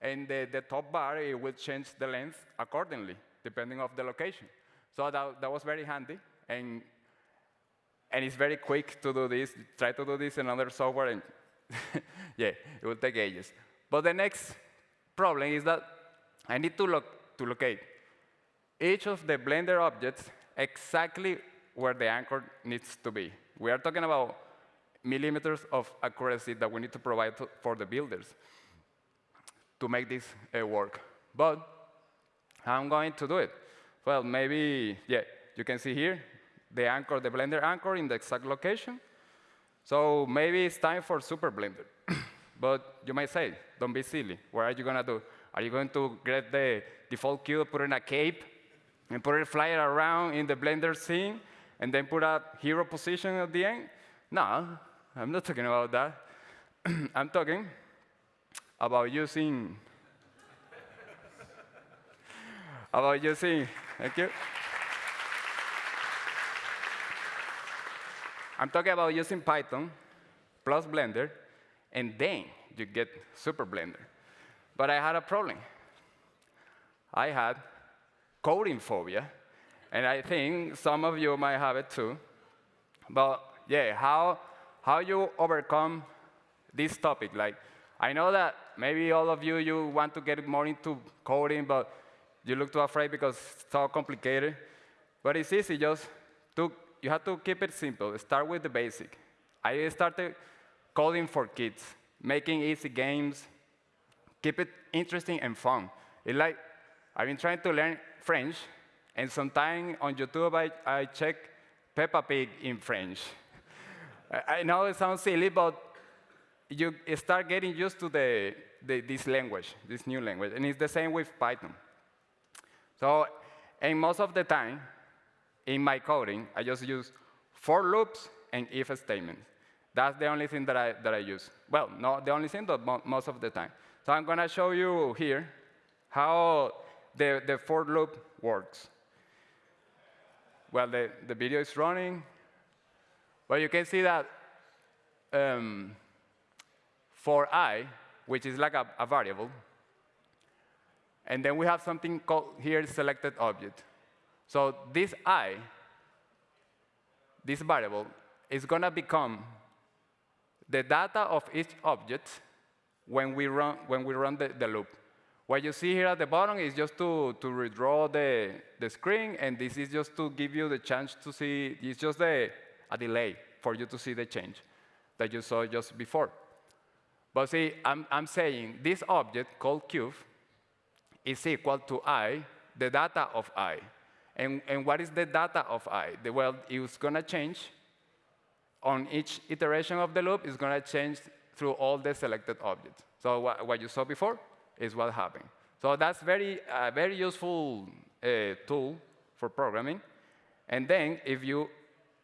and the, the top bar, it will change the length accordingly, depending of the location. So that, that was very handy, and, and it's very quick to do this. Try to do this in other software, and yeah, it will take ages. But the next problem is that I need to, lo to locate each of the Blender objects exactly where the anchor needs to be. We are talking about millimeters of accuracy that we need to provide to, for the builders to make this uh, work. But I'm going to do it? Well, maybe, yeah, you can see here the anchor, the Blender anchor in the exact location. So maybe it's time for Super Blender. but you might say, don't be silly. What are you going to do? Are you going to get the default cube, put in a cape, and put it fly it around in the Blender scene, and then put a hero position at the end? No, I'm not talking about that. I'm talking about using about using thank you. I'm talking about using Python plus Blender, and then you get Super Blender. But I had a problem. I had coding phobia, and I think some of you might have it too. But yeah, how, how you overcome this topic? Like, I know that maybe all of you, you want to get more into coding, but you look too afraid because it's so complicated. But it's easy, just to, you have to keep it simple. Start with the basic. I started coding for kids, making easy games, keep it interesting and fun. It's like, I've been trying to learn French, and sometimes on YouTube I, I check Peppa Pig in French. I know it sounds silly, but you start getting used to the, the, this language, this new language. And it's the same with Python. So, and most of the time, in my coding, I just use for loops and if statements. That's the only thing that I, that I use. Well, not the only thing, but mo most of the time. So I'm going to show you here how the, the for loop works. Well, the, the video is running. But you can see that um, for i, which is like a, a variable, and then we have something called here selected object. So this i, this variable, is going to become the data of each object when we run, when we run the, the loop. What you see here at the bottom is just to, to redraw the, the screen, and this is just to give you the chance to see, it's just a, a delay for you to see the change that you saw just before. But see, I'm, I'm saying this object called cube is equal to i, the data of i. And, and what is the data of i? The, well, it's going to change on each iteration of the loop. It's going to change through all the selected objects. So what, what you saw before is what happened. So that's very, uh, very useful uh, tool for programming. And then if you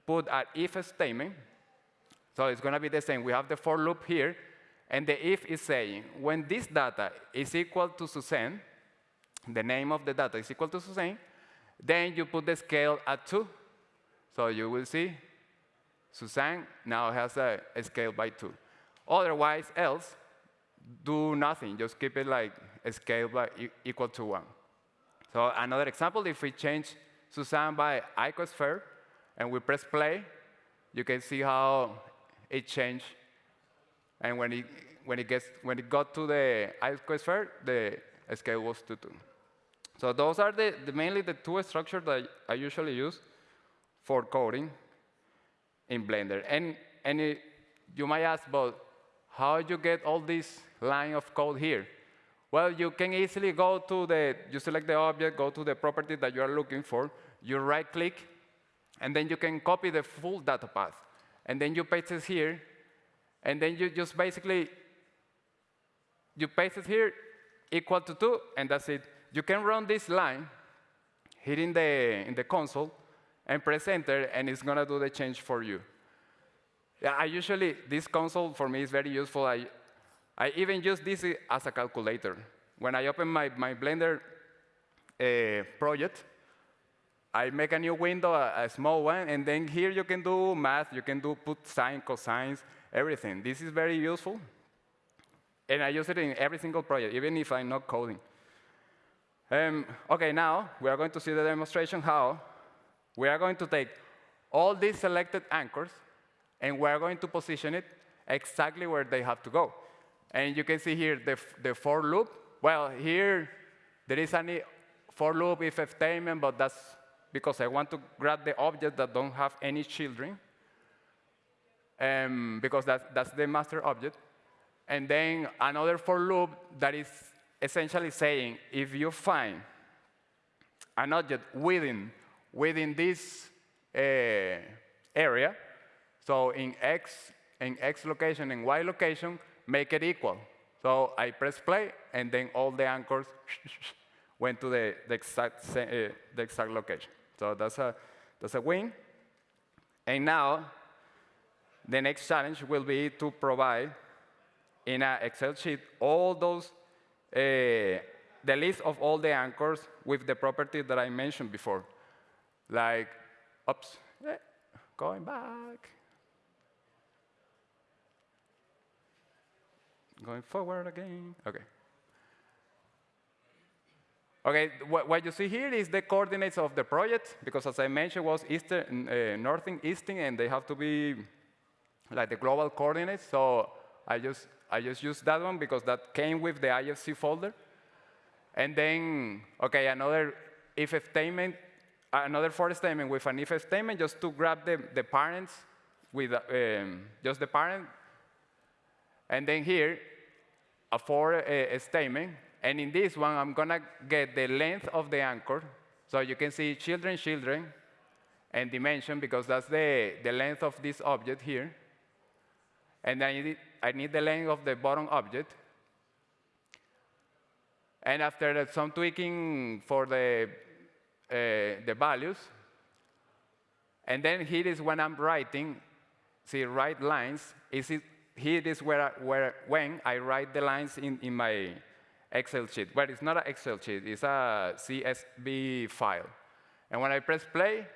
put an if statement, so it's going to be the same. We have the for loop here, and the if is saying, when this data is equal to Suzanne, the name of the data is equal to Suzanne, then you put the scale at 2. So you will see Suzanne now has a, a scale by 2. Otherwise, else, do nothing. Just keep it like a scale by e equal to 1. So another example, if we change Suzanne by icosphere, and we press play, you can see how it changed and when it, when it, gets, when it got to the icosphere, the scale was to 2. So those are the, the, mainly the two structures that I usually use for coding in Blender. And, and it, you might ask, but how you get all this line of code here? Well, you can easily go to the, you select the object, go to the property that you are looking for, you right-click, and then you can copy the full data path. And then you paste it here, and then you just basically, you paste it here, equal to 2, and that's it. You can run this line here in the, in the console and press enter, and it's going to do the change for you. Yeah, I usually, this console for me is very useful. I, I even use this as a calculator. When I open my, my Blender uh, project, I make a new window, a, a, small one, and then here you can do math, you can do put sine, cosines, everything. This is very useful. and I use it in every single project, even if I'm not coding. Um, OK, now we are going to see the demonstration how we are going to take all these selected anchors, and we are going to position it exactly where they have to go. And you can see here the, the for loop. Well, here there is any for loop if statement, but that's because I want to grab the object that don't have any children, um, because that's, that's the master object. And then another for loop that is essentially saying if you find an object within, within this uh, area, so in X, in X location and Y location, make it equal. So I press play, and then all the anchors went to the, the, exact, uh, the exact location. So that's a, that's a win. And now, the next challenge will be to provide in an Excel sheet all those, uh, the list of all the anchors with the property that I mentioned before. Like, oops, eh, going back. Going forward again. OK. OK, what, what, you see here is the coordinates of the project, because as I mentioned, was eastern, uh, northern, eastern, and they have to be like the global coordinates. So I just, I just used that one because that came with the IFC folder. And then, OK, another if statement, another for statement with an if statement, just to grab the, the parents with um, just the parent. And then here, a for a, a statement. And in this one, I'm going to get the length of the anchor. So you can see children, children, and dimension, because that's the, the length of this object here. And I need, I need the length of the bottom object. And after some tweaking for the, uh, the values, and then here is when I'm writing, see, write lines, is it here is where, where when I write the lines in, in my Excel sheet. But it's not an Excel sheet, it's a CSV file. And when I press play,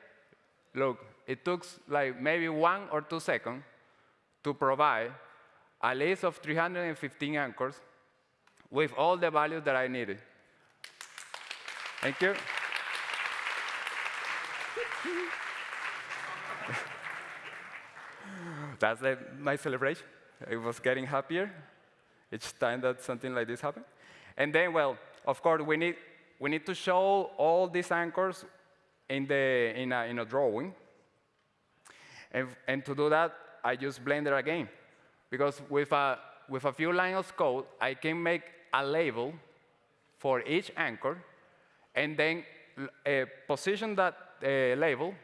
look, it took like maybe one or two seconds to provide a list of 315 anchors with all the values that I needed. Thank you. That's the, my celebration. I was getting happier each time that something like this happened. And then, well, of course, we need, we need to show all these anchors in, the, in, a, in a drawing. And, and to do that, I use Blender again. Because with a, with a few lines of code, I can make a label for each anchor, and then uh, position that uh, label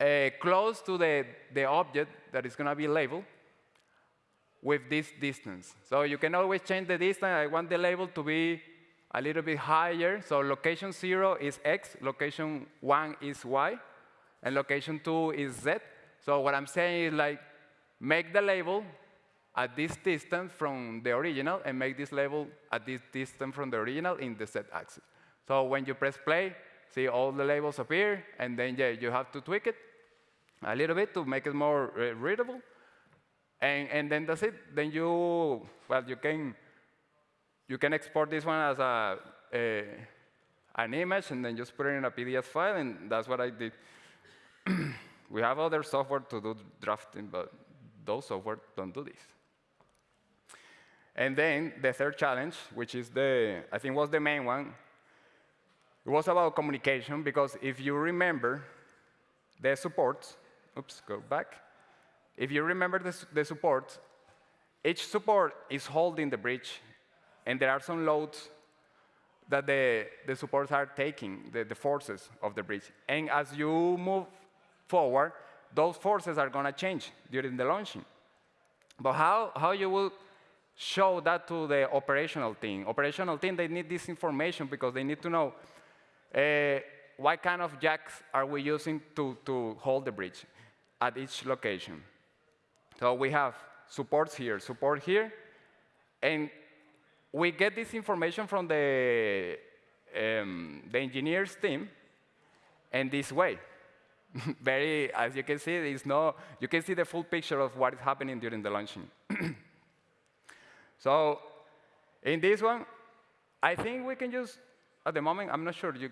uh, close to the, the object that is going to be labeled with this distance. So you can always change the distance. I want the label to be a little bit higher. So location 0 is x, location 1 is y, and location 2 is z. So what I'm saying is like, make the label at this distance from the original, and make this label at this distance from the original in the z-axis. So when you press play, see all the labels appear, and then yeah, you have to tweak it a little bit to make it more uh, readable. And, and then that's it. Then you, well, you can, you can export this one as a, a an image and then just put it in a PDF file, and that's what I did. we have other software to do drafting, but those software don't do this. And then the third challenge, which is the, I think was the main one, it was about communication, because if you remember the supports, oops, go back. If you remember the, the support, each support is holding the bridge, and there are some loads that the, the supports are taking, the, the forces of the bridge. And as you move forward, those forces are going to change during the launching. But how, how you will show that to the operational team? Operational team, they need this information because they need to know uh, what kind of jacks are we using to, to hold the bridge at each location. So we have supports here, support here, and we get this information from the, um, the engineers team in this way. Very, as you can see, there's no, you can see the full picture of what is happening during the launching. so in this one, I think we can use, at the moment, I'm not sure, you,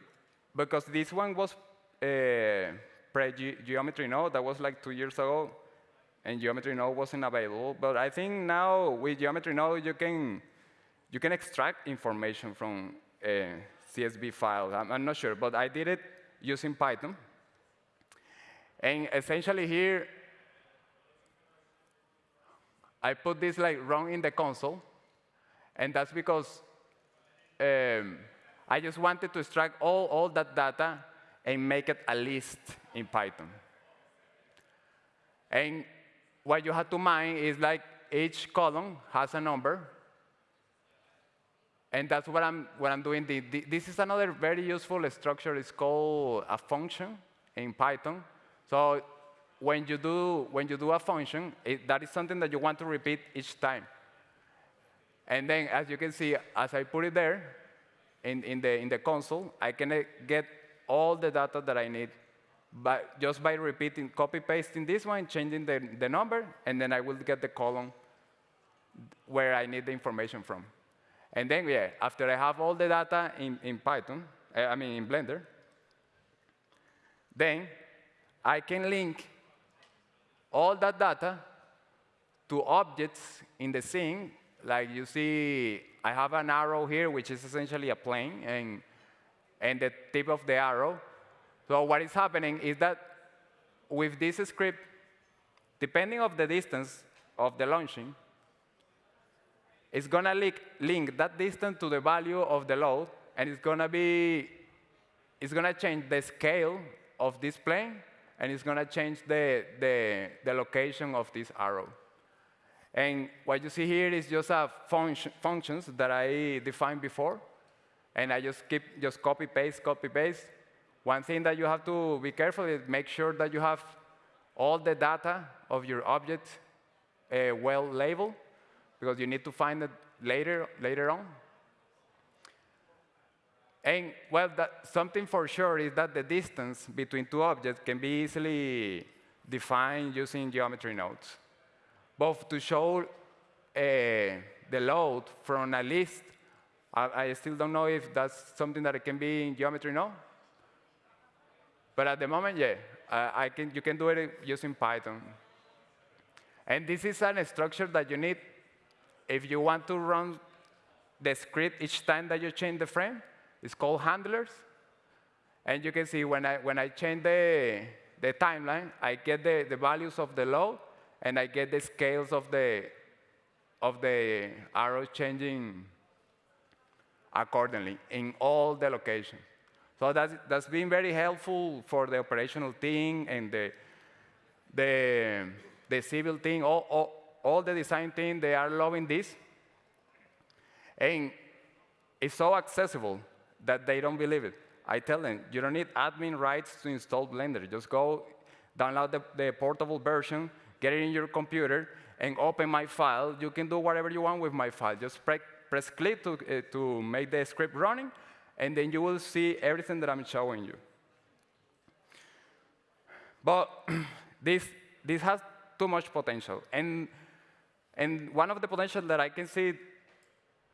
because this one was uh, pre-geometry node, that was like two years ago, and geometry node wasn't available. But I think now with geometry node, you can, you can extract information from a CSV file. I'm, I'm not sure, but I did it using Python. And essentially here, I put this like wrong in the console, and that's because um, I just wanted to extract all, all that data and make it a list in Python. And what you have to mind is like each column has a number, and that's what I'm, what I'm doing. The, the, this is another very useful structure. It's called a function in Python. So when you do, when you do a function, it, that is something that you want to repeat each time. And then, as you can see, as I put it there in, in, the, in the console, I can uh, get all the data that I need by, just by repeating, copy-pasting this one, changing the, the number, and then I will get the column where I need the information from. And then, yeah, after I have all the data in, in Python, uh, I mean in Blender, then I can link all that data to objects in the scene. Like you see, I have an arrow here, which is essentially a plane, and, and the tip of the arrow. So what is happening is that with this script, depending of the distance of the launching, it's going to link, link that distance to the value of the load, and it's going to be, it's going to change the scale of this plane, and it's going to change the, the, the location of this arrow. And what you see here is just a function, functions that I defined before, and I just keep just copy paste, copy paste. One thing that you have to be careful is make sure that you have all the data of your object uh, well labeled, because you need to find it later, later on. And well, that, something for sure is that the distance between two objects can be easily defined using geometry nodes, both to show uh, the load from a list. I, I, still don't know if that's something that can be in geometry node. But at the moment, yeah, I can, you can do it using Python. And this is a structure that you need if you want to run the script each time that you change the frame, it's called handlers. And you can see when I, when I change the, the timeline, I get the, the values of the load, and I get the scales of the, of the arrows changing accordingly in all the locations. So that's, that's been very helpful for the operational team and the, the, the civil team, all, all, all the design team, they are loving this. And it's so accessible that they don't believe it. I tell them, you don't need admin rights to install Blender. Just go download the, the portable version, get it in your computer, and open my file. You can do whatever you want with my file. Just pre press click to, uh, to make the script running, and then you will see everything that I'm showing you. But this, this has too much potential. And and one of the potential that I can see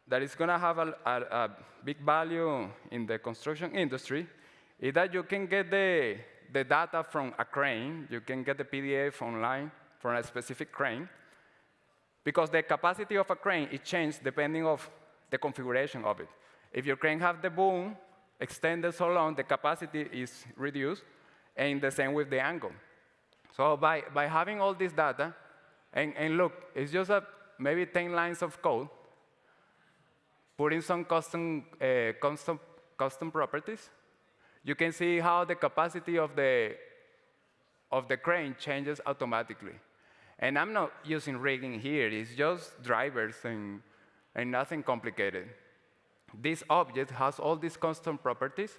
that is going to have a, a, a, big value in the construction industry is that you can get the, the data from a crane. You can get the PDF online from a specific crane. Because the capacity of a crane, it changes depending of the configuration of it. If your crane has the boom extended so long, the capacity is reduced, and the same with the angle. So by, by having all this data, and, and look, it's just a, maybe 10 lines of code, putting some custom, uh, custom, custom properties. You can see how the capacity of the, of the crane changes automatically. And I'm not using rigging here. It's just drivers and, and nothing complicated. This object has all these custom properties.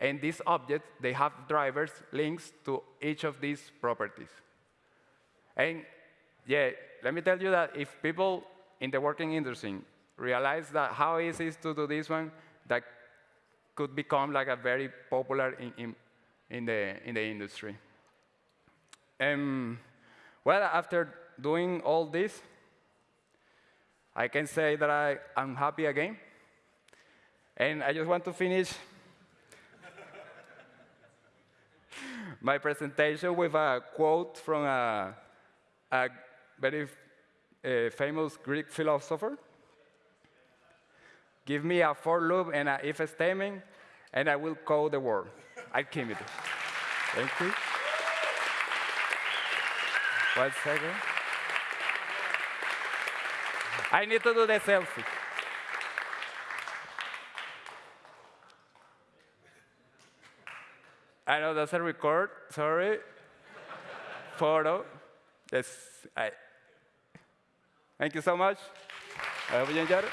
And these objects, they have drivers links to each of these properties. And yeah, let me tell you that if people in the working industry realize that how easy it is to do this one, that could become like a very popular in, in, in the, in the industry. Um, well, after doing all this, I can say that I, I'm happy again. And I just want to finish my presentation with a quote from a, a very uh, famous Greek philosopher. Give me a for loop and an if statement, and I will code the world. Archimedes. Thank you. One second. I need to do the selfie. I know that's a record, sorry. Photo. Yes, I. Thank you so much. I hope you enjoyed it.